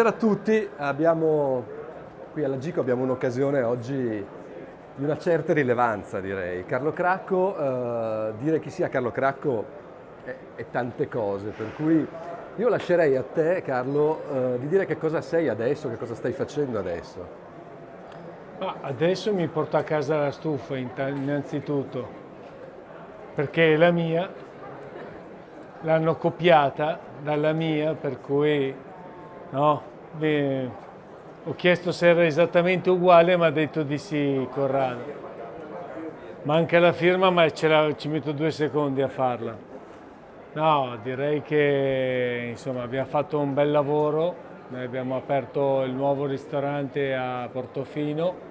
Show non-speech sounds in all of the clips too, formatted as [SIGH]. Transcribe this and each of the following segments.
Buonasera a tutti, abbiamo, qui alla Gico abbiamo un'occasione oggi di una certa rilevanza direi. Carlo Cracco, eh, dire chi sia Carlo Cracco è, è, tante cose, per cui io lascerei a te Carlo eh, di dire che cosa sei adesso, che cosa stai facendo adesso. Ah, adesso mi porto a casa la stufa innanzitutto, perché è la mia, l'hanno copiata dalla mia, per cui No, Beh, ho chiesto se era esattamente uguale, ma ha detto di sì Corrado. Manca la firma, ma la, ci metto due secondi a farla. No, direi che insomma, abbiamo fatto un bel lavoro, Noi abbiamo aperto il nuovo ristorante a Portofino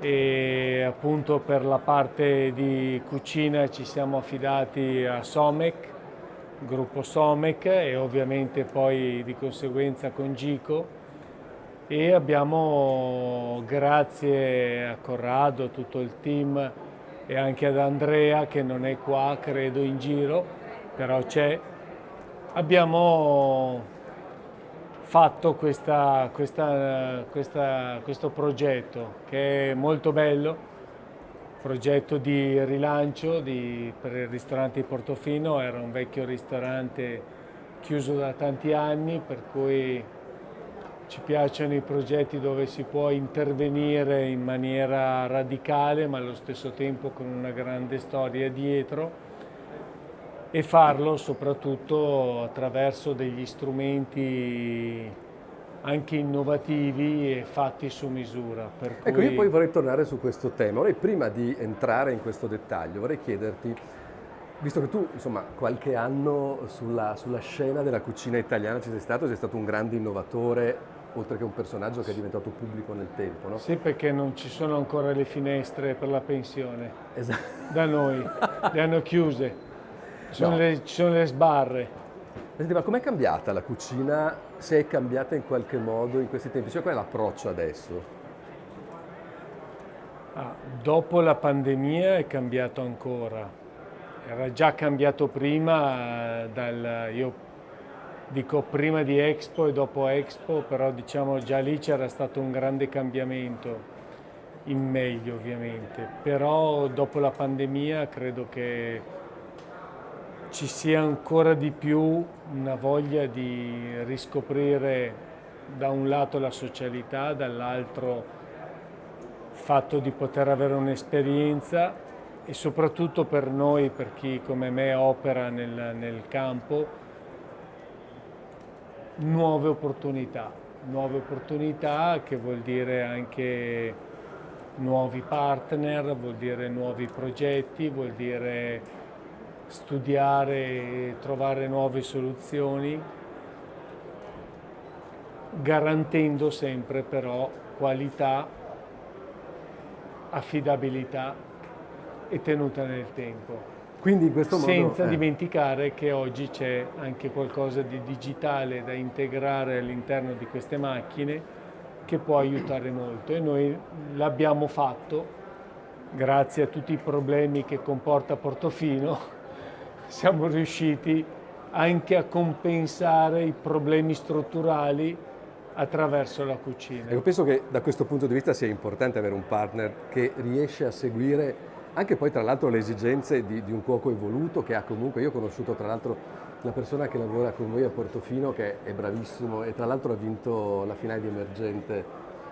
e appunto per la parte di cucina ci siamo affidati a Somec gruppo Somec e ovviamente poi di conseguenza con Gico. E abbiamo grazie a Corrado, a tutto il team e anche ad Andrea che non è qua credo in giro però c'è. Abbiamo fatto questa, questa, questa, questo progetto che è molto bello progetto di rilancio di, per il ristorante di Portofino, era un vecchio ristorante chiuso da tanti anni, per cui ci piacciono i progetti dove si può intervenire in maniera radicale ma allo stesso tempo con una grande storia dietro e farlo soprattutto attraverso degli strumenti anche innovativi e fatti su misura. Cui... Ecco, io poi vorrei tornare su questo tema. Vorrei prima di entrare in questo dettaglio, vorrei chiederti, visto che tu insomma qualche anno sulla, sulla scena della cucina italiana ci sei stato, sei stato un grande innovatore, oltre che un personaggio che è diventato pubblico nel tempo, no? Sì, perché non ci sono ancora le finestre per la pensione. Esatto. Da noi, le hanno chiuse. Ci sono, no. le, ci sono le sbarre. Senti, ma com'è cambiata la cucina, se è cambiata in qualche modo in questi tempi? Cioè qual è l'approccio adesso? Ah, dopo la pandemia è cambiato ancora. Era già cambiato prima, dal, io dico prima di Expo e dopo Expo, però diciamo già lì c'era stato un grande cambiamento, in meglio ovviamente. Però dopo la pandemia credo che ci sia ancora di più una voglia di riscoprire da un lato la socialità, dall'altro il fatto di poter avere un'esperienza e soprattutto per noi, per chi come me opera nel, nel campo, nuove opportunità. Nuove opportunità che vuol dire anche nuovi partner, vuol dire nuovi progetti, vuol dire studiare e trovare nuove soluzioni, garantendo sempre però qualità, affidabilità e tenuta nel tempo. Quindi in questo modo, Senza eh. dimenticare che oggi c'è anche qualcosa di digitale da integrare all'interno di queste macchine che può aiutare molto e noi l'abbiamo fatto grazie a tutti i problemi che comporta Portofino siamo riusciti anche a compensare i problemi strutturali attraverso la cucina. Io penso che da questo punto di vista sia importante avere un partner che riesce a seguire anche poi tra l'altro le esigenze di, di, un cuoco evoluto che ha comunque, io ho conosciuto tra l'altro la persona che lavora con voi a Portofino che è bravissimo e tra l'altro ha vinto la finale di Emergente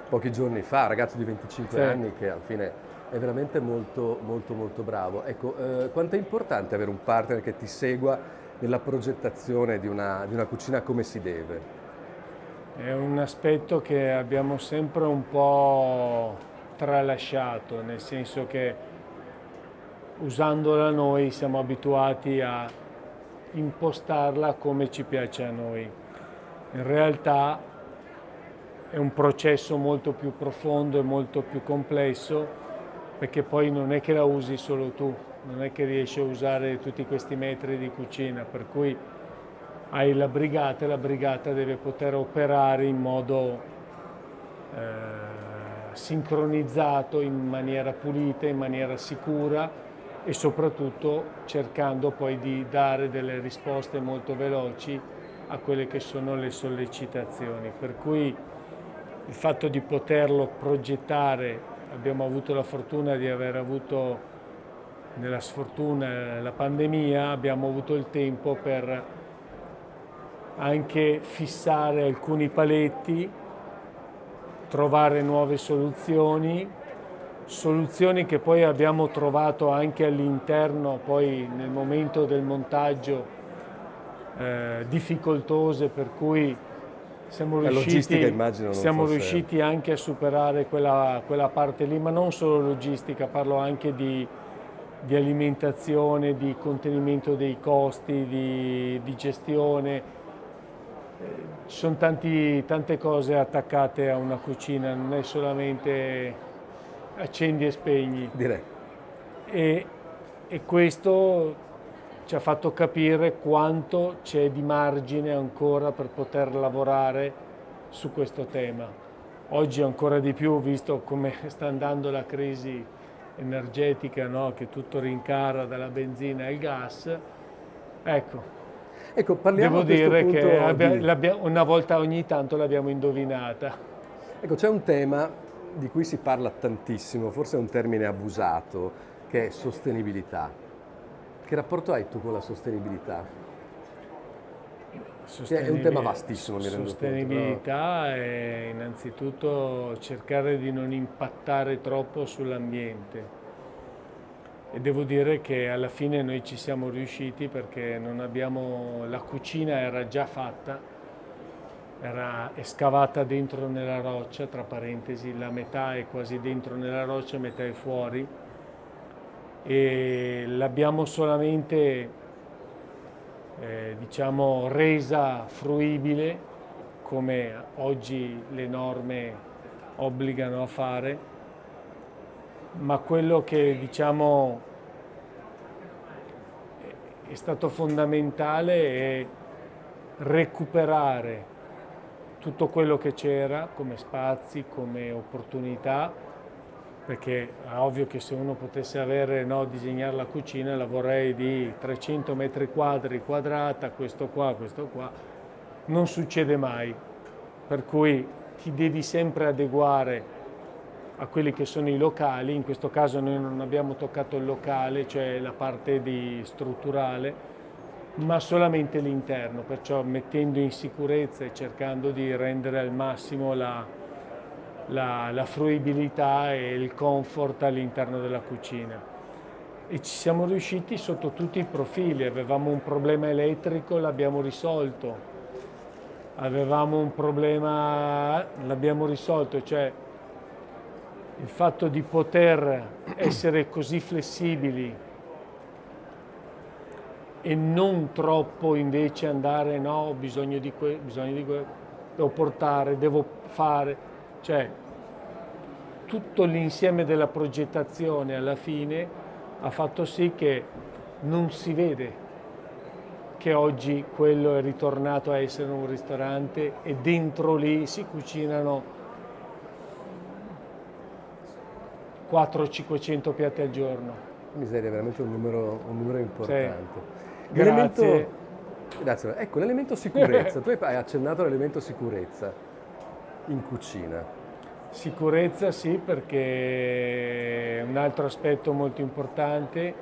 pochi giorni fa, ragazzo di 25 sì. anni che alla fine è veramente molto, molto, molto bravo. Ecco, eh, quanto è importante avere un partner che ti segua nella progettazione di una, di una cucina come si deve? È un aspetto che abbiamo sempre un po' tralasciato, nel senso che usandola noi siamo abituati a impostarla come ci piace a noi. In realtà è un processo molto più profondo e molto più complesso perché poi non è che la usi solo tu, non è che riesci a usare tutti questi metri di cucina, per cui hai la brigata e la brigata deve poter operare in modo eh, sincronizzato, in maniera pulita, in maniera sicura e soprattutto cercando poi di dare delle risposte molto veloci a quelle che sono le sollecitazioni. Per cui il fatto di poterlo progettare, abbiamo avuto la fortuna di aver avuto nella sfortuna la pandemia, abbiamo avuto il tempo per anche fissare alcuni paletti, trovare nuove soluzioni, soluzioni che poi abbiamo trovato anche all'interno, poi nel momento del montaggio, eh, difficoltose per cui siamo, riusciti, siamo riusciti, anche a superare quella, quella, parte lì, ma non solo logistica, parlo anche di, di alimentazione, di contenimento dei costi, di, di gestione, ci sono tanti, tante cose attaccate a una cucina, non è solamente accendi e spegni. Direi. E, e questo ci ha fatto capire quanto c'è di margine ancora per poter lavorare su questo tema. Oggi ancora di più, visto come [LAUGHS] sta andando la crisi energetica, no? che tutto rincara dalla benzina al gas, ecco, Ecco, parliamo Devo dire che di... una volta ogni tanto l'abbiamo indovinata. Ecco, c'è un tema di cui si parla tantissimo, forse è un termine abusato, che è sostenibilità. Che rapporto hai tu con la sostenibilità? È un tema vastissimo, mi rendo conto. Sostenibilità è innanzitutto cercare di non impattare troppo sull'ambiente e devo dire che alla fine noi ci siamo riusciti perché abbiamo, la cucina era già fatta, era scavata dentro nella roccia, tra parentesi la metà è quasi dentro nella roccia, metà è fuori e l'abbiamo solamente eh, diciamo resa fruibile come oggi le norme obbligano a fare ma quello che diciamo è stato fondamentale è recuperare tutto quello che c'era come spazi, come opportunità, perché è ovvio che se uno potesse avere, no, disegnare la cucina la vorrei di 300 metri quadri quadrata, questo qua, questo qua, non succede mai, per cui ti devi sempre adeguare a quelli che sono i locali, in questo caso noi non abbiamo toccato il locale, cioè la parte strutturale, ma solamente l'interno, perciò mettendo in sicurezza e cercando di rendere al massimo la, la, la fruibilità e il comfort all'interno della cucina. E ci siamo riusciti sotto tutti i profili, avevamo un problema elettrico, l'abbiamo risolto, avevamo un problema, l'abbiamo risolto, cioè il fatto di poter essere così flessibili e non troppo invece andare no, ho bisogno di questo, bisogno di questo, devo portare, devo fare, cioè tutto l'insieme della progettazione alla fine ha fatto sì che non si vede che oggi quello è ritornato a essere un ristorante e dentro lì si cucinano 400-500 piatti al giorno. Miseria, veramente un numero, un numero importante. Sì. Grazie. Grazie. Ecco, l'elemento sicurezza. [LAUGHS] tu hai accennato all'elemento sicurezza in cucina. Sicurezza sì, perché è un altro aspetto molto importante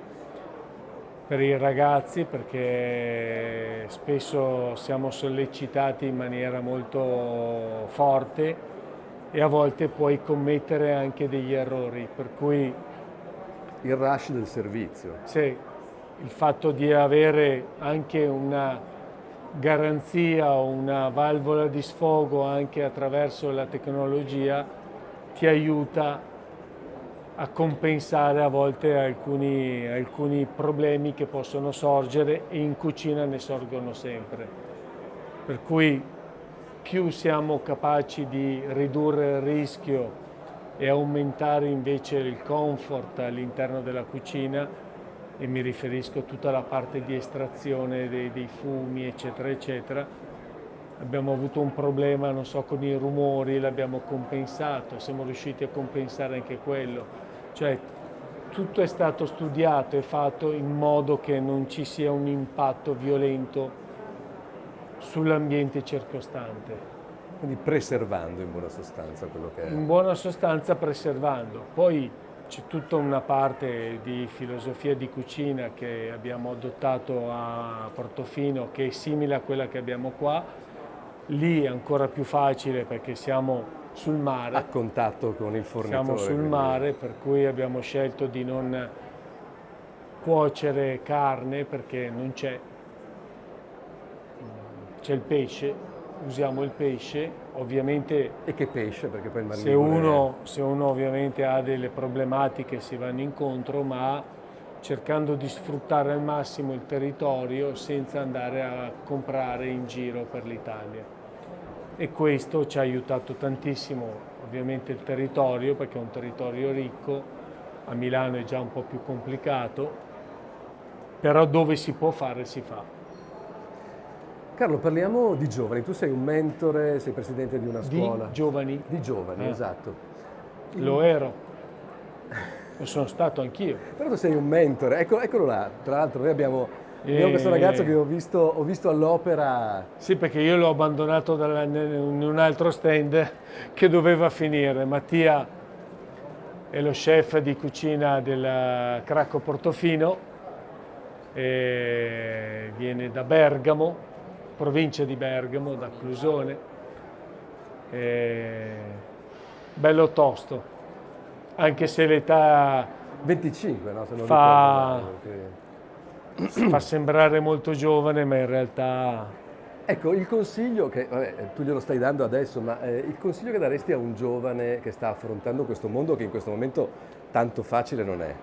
per i ragazzi, perché spesso siamo sollecitati in maniera molto forte e a volte puoi commettere anche degli errori, per cui... Il rush del servizio. Sì, il fatto di avere anche una garanzia una valvola di sfogo anche attraverso la tecnologia ti aiuta a compensare a volte alcuni, alcuni problemi che possono sorgere e in cucina ne sorgono sempre. Per cui più siamo capaci di ridurre il rischio e aumentare invece il comfort all'interno della cucina e mi riferisco a tutta la parte di estrazione dei, dei, fumi eccetera eccetera abbiamo avuto un problema non so con i rumori l'abbiamo compensato siamo riusciti a compensare anche quello cioè tutto è stato studiato e fatto in modo che non ci sia un impatto violento sull'ambiente circostante. Quindi preservando in buona sostanza quello che è. In buona sostanza preservando. Poi c'è tutta una parte di filosofia di cucina che abbiamo adottato a Portofino che è simile a quella che abbiamo qua. Lì è ancora più facile perché siamo sul mare. A contatto con il fornitore. Siamo sul quindi... mare per cui abbiamo scelto di non cuocere carne perché non c'è. C'è il pesce, usiamo il pesce, ovviamente... E che pesce? Perché poi il se uno, se uno ovviamente ha delle problematiche si vanno incontro, ma cercando di sfruttare al massimo il territorio senza andare a comprare in giro per l'Italia. E questo ci ha aiutato tantissimo, ovviamente il territorio, perché è un territorio ricco, a Milano è già un po' più complicato, però dove si può fare si fa. Carlo, parliamo di giovani. Tu sei un mentore, sei presidente di una scuola. Di giovani? Di giovani, eh. esatto. Lo ero. Lo sono stato anch'io. Però tu sei un mentore. Ecco, eccolo là. Tra l'altro noi abbiamo, e... abbiamo questo ragazzo che ho visto, ho visto all'opera. Sì, perché io l'ho abbandonato in un altro stand che doveva finire. Mattia è lo chef di cucina del Cracco Portofino, viene da Bergamo, provincia di Bergamo, da Clusone. E bello tosto, anche se l'età 25, no? Se non fa, ricordo, [CLEARS THROAT] fa sembrare molto giovane, ma in realtà... Ecco, il consiglio che, vabbè, tu glielo stai dando adesso, ma eh, il consiglio che daresti a un giovane che sta affrontando questo mondo che in questo momento tanto facile non è?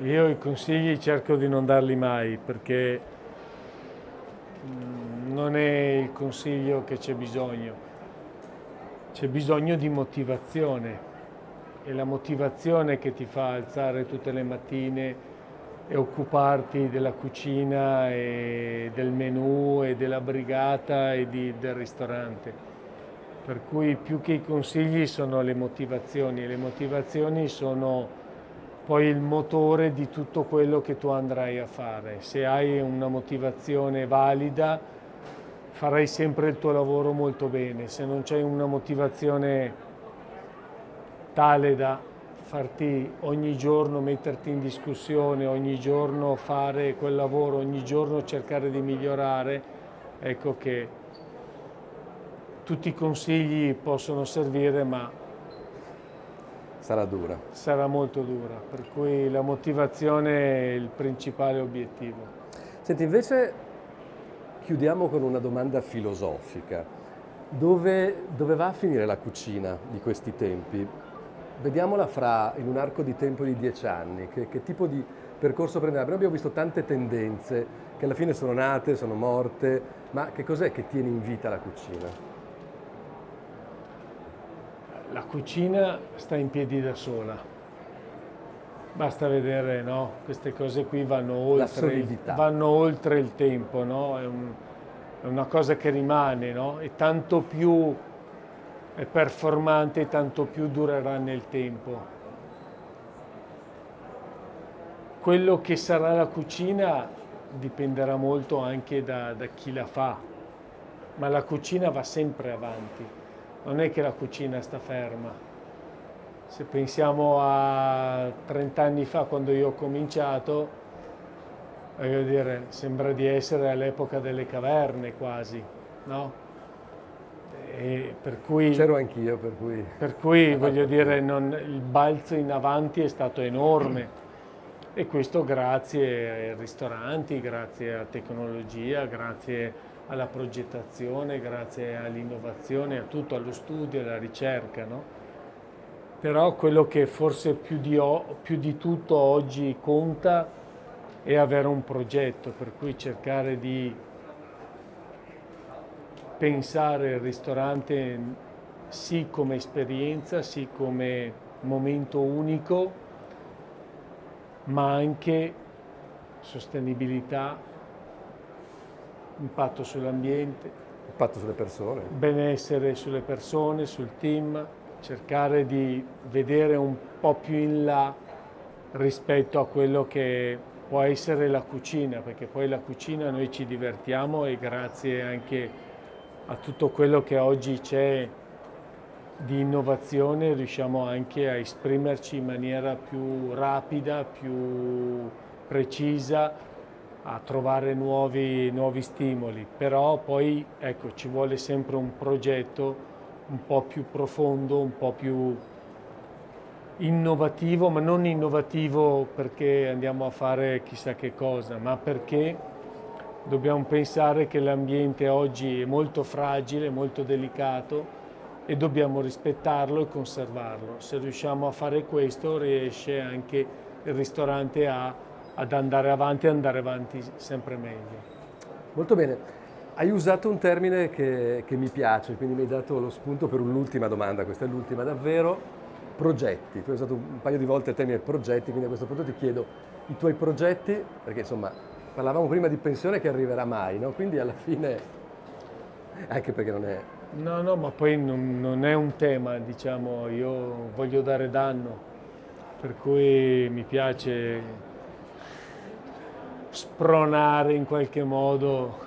Io i consigli cerco di non darli mai perché mm, non è il consiglio che c'è bisogno, c'è bisogno di motivazione e la motivazione che ti fa alzare tutte le mattine e occuparti della cucina e del menù e della brigata e di, del ristorante. Per cui più che i consigli sono le motivazioni le motivazioni sono poi il motore di tutto quello che tu andrai a fare. Se hai una motivazione valida farai sempre il tuo lavoro molto bene, se non c'è una motivazione tale da farti ogni giorno metterti in discussione, ogni giorno fare quel lavoro, ogni giorno cercare di migliorare, ecco che tutti i consigli possono servire ma Sarà dura. Sarà molto dura, per cui la motivazione è il principale obiettivo. Senti, invece chiudiamo con una domanda filosofica. Dove, dove va a finire la cucina di questi tempi? Vediamola fra, in un arco di tempo di dieci anni, che, che tipo di percorso prenderà? Noi abbiamo visto tante tendenze che alla fine sono nate, sono morte, ma che cos'è che tiene in vita la cucina? la cucina sta in piedi da sola. Basta vedere, no? Queste cose qui vanno oltre, il, vanno oltre il tempo, no? È, un, è, una cosa che rimane, no? E tanto più è performante, tanto più durerà nel tempo. Quello che sarà la cucina dipenderà molto anche da, da chi la fa, ma la cucina va sempre avanti non è che la cucina sta ferma. Se pensiamo a 30 anni fa quando io ho cominciato, voglio dire, sembra di essere all'epoca delle caverne quasi, no? C'ero anch'io, per cui... Per cui, [LAUGHS] voglio dire, non, il balzo in avanti è stato enorme e questo grazie ai ristoranti, grazie alla tecnologia, grazie alla progettazione, grazie all'innovazione, a tutto, allo studio, alla ricerca. No? Però quello che forse più di, più di tutto oggi conta è avere un progetto, per cui cercare di pensare il ristorante sì come esperienza, sì come momento unico, ma anche sostenibilità, impatto sull'ambiente, impatto sulle persone, benessere sulle persone, sul team, cercare di vedere un po' più in là rispetto a quello che può essere la cucina, perché poi la cucina noi ci divertiamo e grazie anche a tutto quello che oggi c'è di innovazione riusciamo anche a esprimerci in maniera più rapida, più precisa, a trovare nuovi, nuovi stimoli, però poi ecco, ci vuole sempre un progetto un po' più profondo, un po' più innovativo, ma non innovativo perché andiamo a fare chissà che cosa, ma perché dobbiamo pensare che l'ambiente oggi è molto fragile, molto delicato e dobbiamo rispettarlo e conservarlo. Se riusciamo a fare questo riesce anche il ristorante a, ad andare avanti e andare avanti sempre meglio. Molto bene. Hai usato un termine che, che mi piace, quindi mi hai dato lo spunto per un'ultima domanda, questa è l'ultima davvero progetti, tu hai usato un paio di volte il termine progetti, quindi a questo punto ti chiedo i tuoi progetti, perché insomma parlavamo prima di pensione che arriverà mai, no? quindi alla fine, anche perché non è... No, no, ma poi non, non è un tema, diciamo, io voglio dare danno, per cui mi piace spronare in qualche modo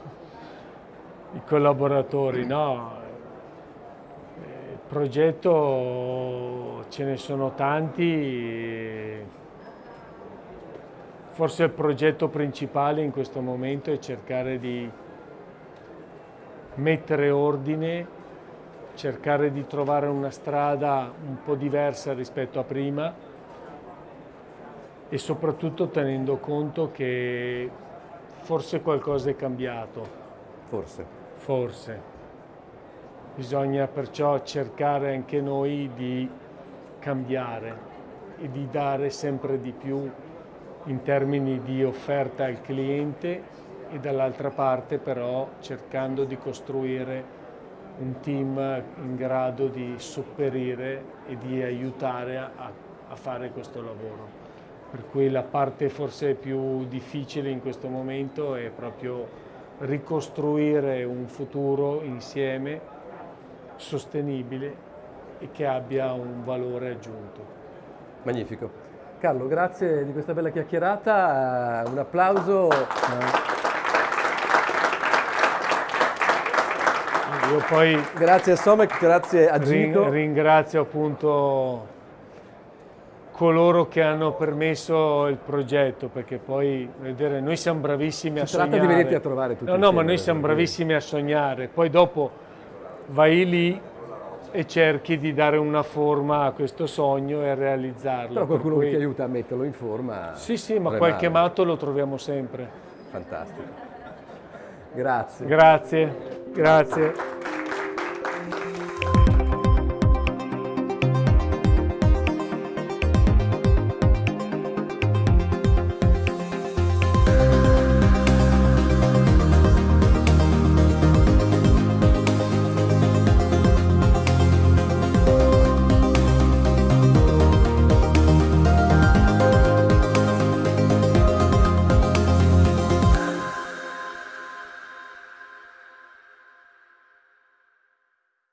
i collaboratori, no? Il progetto ce ne sono tanti, forse il progetto principale in questo momento è cercare di mettere ordine, cercare di trovare una strada un po' diversa rispetto a prima e soprattutto tenendo conto che forse qualcosa è cambiato. Forse. Forse. Bisogna perciò cercare anche noi di cambiare e di dare sempre di più in termini di offerta al cliente e dall'altra parte però cercando di costruire un team in grado di sopperire e di aiutare a, a fare questo lavoro. Per cui la parte forse più difficile in questo momento è proprio ricostruire un futuro insieme sostenibile e che abbia un valore aggiunto. Magnifico. Carlo, grazie di questa bella chiacchierata, un applauso. Io poi grazie a Somek, grazie a Gico. Ringrazio appunto coloro che hanno permesso il progetto, perché poi vedere, noi siamo bravissimi si a sognare. Si tratta di venirti a trovare tutti No, no, ma noi siamo bravissimi a sognare, poi dopo vai lì e cerchi di dare una forma a questo sogno e realizzarlo. Però qualcuno per cui... ti aiuta a metterlo in forma. Sì, sì, ma qualche matto lo troviamo sempre. Fantastico. Grazie. Grazie, grazie.